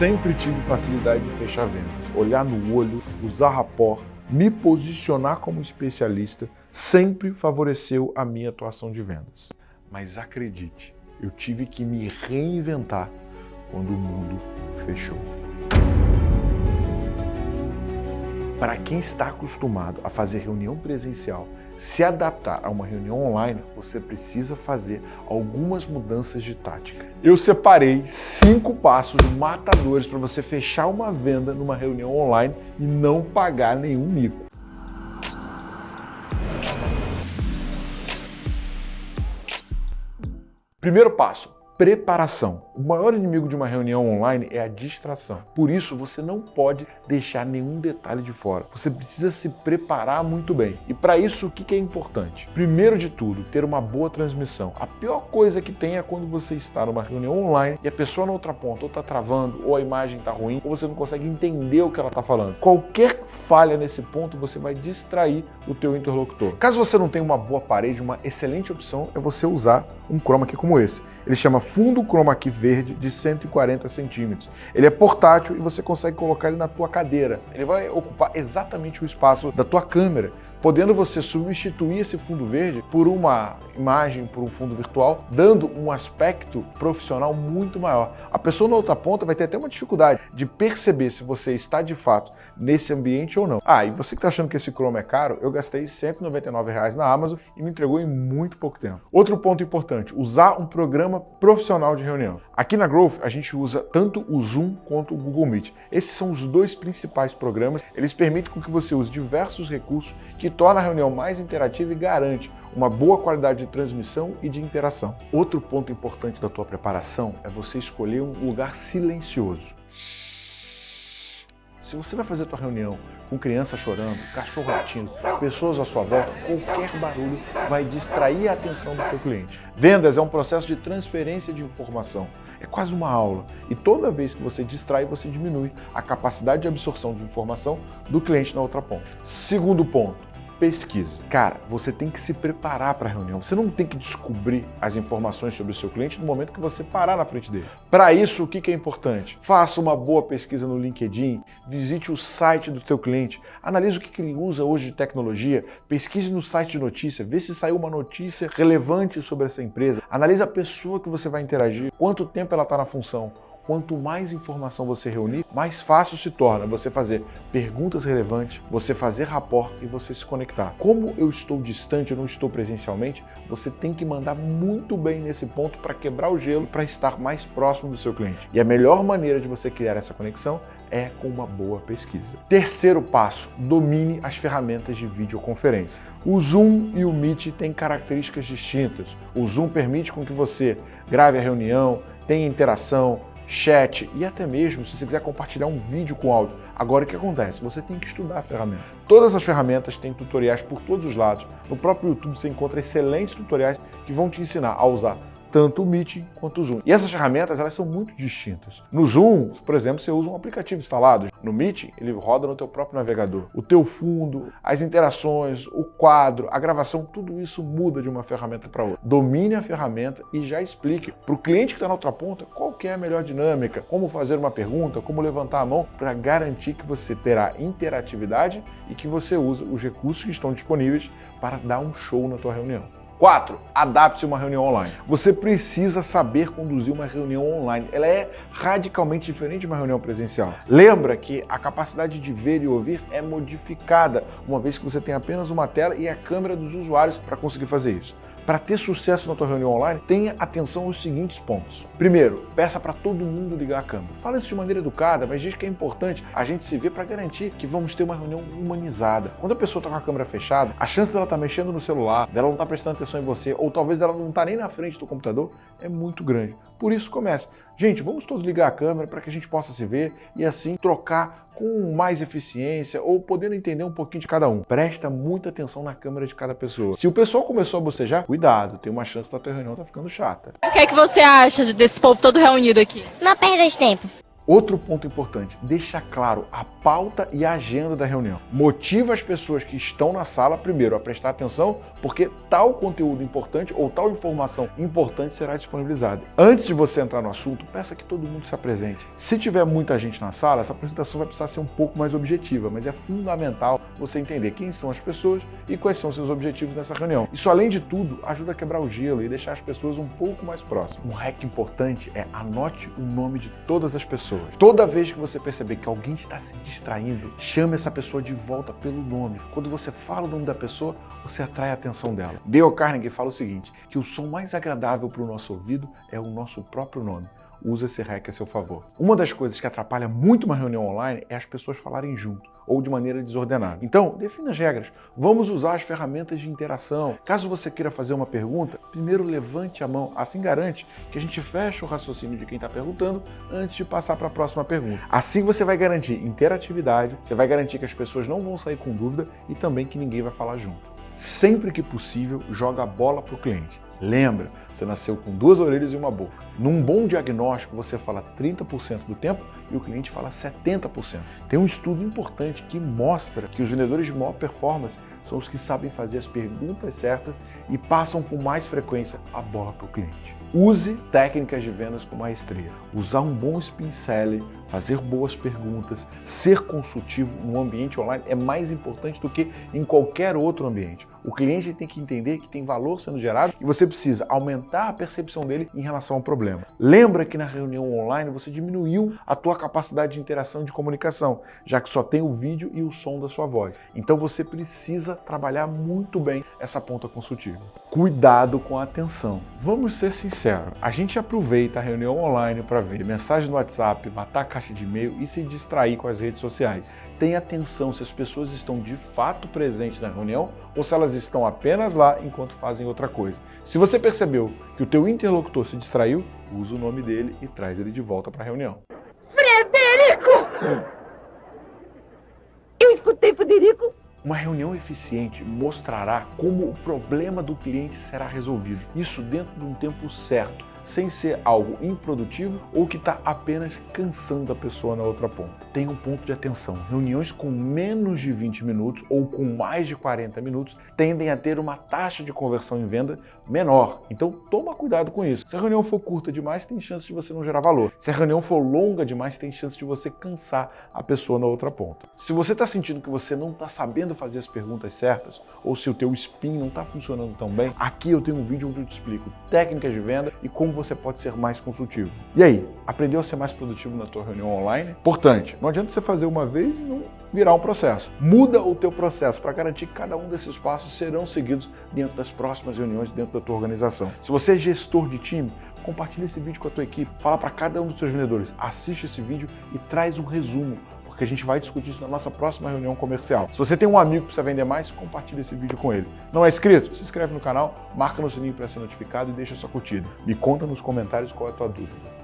sempre tive facilidade de fechar vendas, olhar no olho, usar rapport, me posicionar como especialista sempre favoreceu a minha atuação de vendas. Mas acredite, eu tive que me reinventar quando o mundo fechou. Para quem está acostumado a fazer reunião presencial, se adaptar a uma reunião online, você precisa fazer algumas mudanças de tática. Eu separei cinco passos matadores para você fechar uma venda numa reunião online e não pagar nenhum mico. Primeiro passo, preparação. O maior inimigo de uma reunião online é a distração. Por isso, você não pode deixar nenhum detalhe de fora. Você precisa se preparar muito bem. E para isso, o que é importante? Primeiro de tudo, ter uma boa transmissão. A pior coisa que tem é quando você está numa reunião online e a pessoa na outra ponta ou está travando, ou a imagem está ruim, ou você não consegue entender o que ela está falando. Qualquer falha nesse ponto, você vai distrair o teu interlocutor. Caso você não tenha uma boa parede, uma excelente opção é você usar um chroma key como esse. Ele chama fundo chroma key verde de 140 centímetros. Ele é portátil e você consegue colocar ele na tua cadeira. Ele vai ocupar exatamente o espaço da tua câmera podendo você substituir esse fundo verde por uma imagem, por um fundo virtual, dando um aspecto profissional muito maior. A pessoa na outra ponta vai ter até uma dificuldade de perceber se você está de fato nesse ambiente ou não. Ah, e você que está achando que esse Chrome é caro, eu gastei 199 reais na Amazon e me entregou em muito pouco tempo. Outro ponto importante, usar um programa profissional de reunião. Aqui na Growth, a gente usa tanto o Zoom quanto o Google Meet. Esses são os dois principais programas. Eles permitem que você use diversos recursos que torna a reunião mais interativa e garante uma boa qualidade de transmissão e de interação. Outro ponto importante da tua preparação é você escolher um lugar silencioso. Se você vai fazer a tua reunião com criança chorando, cachorro latindo, pessoas à sua volta, qualquer barulho vai distrair a atenção do seu cliente. Vendas é um processo de transferência de informação. É quase uma aula. E toda vez que você distrai, você diminui a capacidade de absorção de informação do cliente na outra ponta. Segundo ponto, pesquisa. Cara, você tem que se preparar para a reunião. Você não tem que descobrir as informações sobre o seu cliente no momento que você parar na frente dele. Para isso, o que é importante? Faça uma boa pesquisa no LinkedIn, visite o site do teu cliente, analise o que ele usa hoje de tecnologia, pesquise no site de notícia, vê se saiu uma notícia relevante sobre essa empresa, analise a pessoa que você vai interagir, quanto tempo ela está na função, quanto mais informação você reunir, mais fácil se torna você fazer perguntas relevantes, você fazer rapport e você se conectar. Como eu estou distante, eu não estou presencialmente, você tem que mandar muito bem nesse ponto para quebrar o gelo, para estar mais próximo do seu cliente. E a melhor maneira de você criar essa conexão é com uma boa pesquisa. Terceiro passo, domine as ferramentas de videoconferência. O Zoom e o Meet têm características distintas. O Zoom permite com que você grave a reunião, tenha interação, chat e até mesmo se você quiser compartilhar um vídeo com áudio. Agora o que acontece? Você tem que estudar a ferramenta. Todas as ferramentas têm tutoriais por todos os lados. No próprio YouTube você encontra excelentes tutoriais que vão te ensinar a usar tanto o Meet quanto o Zoom. E essas ferramentas elas são muito distintas. No Zoom, por exemplo, você usa um aplicativo instalado. No Meet, ele roda no teu próprio navegador. O teu fundo, as interações, o quadro, a gravação, tudo isso muda de uma ferramenta para outra. Domine a ferramenta e já explique para o cliente que está na outra ponta qual é a melhor dinâmica, como fazer uma pergunta, como levantar a mão para garantir que você terá interatividade e que você usa os recursos que estão disponíveis para dar um show na tua reunião. 4. Adapte-se uma reunião online. Você precisa saber conduzir uma reunião online. Ela é radicalmente diferente de uma reunião presencial. Lembra que a capacidade de ver e ouvir é modificada, uma vez que você tem apenas uma tela e a câmera dos usuários para conseguir fazer isso. Para ter sucesso na tua reunião online, tenha atenção aos seguintes pontos. Primeiro, peça para todo mundo ligar a câmera. Fala isso de maneira educada, mas diz que é importante a gente se ver para garantir que vamos ter uma reunião humanizada. Quando a pessoa está com a câmera fechada, a chance dela estar tá mexendo no celular, dela não estar tá prestando atenção em você, ou talvez dela não estar tá nem na frente do computador, é muito grande. Por isso, comece. Gente, vamos todos ligar a câmera para que a gente possa se ver e assim trocar com mais eficiência ou podendo entender um pouquinho de cada um. Presta muita atenção na câmera de cada pessoa. Se o pessoal começou a bocejar, cuidado, tem uma chance da tua reunião tá ficando chata. O que é que você acha desse povo todo reunido aqui? Uma perda de tempo. Outro ponto importante, deixa claro a pauta e a agenda da reunião. Motiva as pessoas que estão na sala, primeiro, a prestar atenção, porque tal conteúdo importante ou tal informação importante será disponibilizada. Antes de você entrar no assunto, peça que todo mundo se apresente. Se tiver muita gente na sala, essa apresentação vai precisar ser um pouco mais objetiva, mas é fundamental você entender quem são as pessoas e quais são seus objetivos nessa reunião. Isso, além de tudo, ajuda a quebrar o gelo e deixar as pessoas um pouco mais próximas. Um hack importante é anote o nome de todas as pessoas. Toda vez que você perceber que alguém está se distraindo, chame essa pessoa de volta pelo nome. Quando você fala o nome da pessoa, você atrai a atenção dela. Dale Carnegie fala o seguinte, que o som mais agradável para o nosso ouvido é o nosso próprio nome usa esse hack a seu favor. Uma das coisas que atrapalha muito uma reunião online é as pessoas falarem junto ou de maneira desordenada. Então, defina as regras. Vamos usar as ferramentas de interação. Caso você queira fazer uma pergunta, primeiro levante a mão. Assim garante que a gente feche o raciocínio de quem está perguntando antes de passar para a próxima pergunta. Assim você vai garantir interatividade, você vai garantir que as pessoas não vão sair com dúvida e também que ninguém vai falar junto. Sempre que possível, joga a bola para o cliente. Lembra, você nasceu com duas orelhas e uma boca. Num bom diagnóstico, você fala 30% do tempo e o cliente fala 70%. Tem um estudo importante que mostra que os vendedores de maior performance são os que sabem fazer as perguntas certas e passam com mais frequência a bola para o cliente. Use técnicas de vendas com maestria. Usar um bom spin selling, fazer boas perguntas, ser consultivo no ambiente online é mais importante do que em qualquer outro ambiente. O cliente tem que entender que tem valor sendo gerado e você precisa aumentar a percepção dele em relação ao problema. Lembra que na reunião online você diminuiu a tua capacidade de interação e de comunicação, já que só tem o vídeo e o som da sua voz. Então você precisa trabalhar muito bem essa ponta consultiva. Cuidado com a atenção. Vamos ser sinceros, a gente aproveita a reunião online para ver mensagem no WhatsApp, matar caixa de e-mail e se distrair com as redes sociais. Tenha atenção se as pessoas estão de fato presentes na reunião ou se elas estão apenas lá enquanto fazem outra coisa. Se você percebeu que o teu interlocutor se distraiu, usa o nome dele e traz ele de volta para a reunião. Frederico! Eu escutei Frederico uma reunião eficiente mostrará como o problema do cliente será resolvido. Isso dentro de um tempo certo sem ser algo improdutivo ou que está apenas cansando a pessoa na outra ponta. Tenha um ponto de atenção. Reuniões com menos de 20 minutos ou com mais de 40 minutos tendem a ter uma taxa de conversão em venda menor. Então toma cuidado com isso. Se a reunião for curta demais, tem chance de você não gerar valor. Se a reunião for longa demais, tem chance de você cansar a pessoa na outra ponta. Se você está sentindo que você não está sabendo fazer as perguntas certas ou se o teu spin não está funcionando tão bem, aqui eu tenho um vídeo onde eu te explico técnicas de venda e como como você pode ser mais consultivo. E aí, aprendeu a ser mais produtivo na tua reunião online? Importante, não adianta você fazer uma vez e não virar um processo. Muda o teu processo para garantir que cada um desses passos serão seguidos dentro das próximas reuniões dentro da tua organização. Se você é gestor de time, compartilhe esse vídeo com a tua equipe, fala para cada um dos seus vendedores, assiste esse vídeo e traz um resumo porque a gente vai discutir isso na nossa próxima reunião comercial. Se você tem um amigo que precisa vender mais, compartilhe esse vídeo com ele. Não é inscrito? Se inscreve no canal, marca no sininho para ser notificado e deixa sua curtida. Me conta nos comentários qual é a tua dúvida.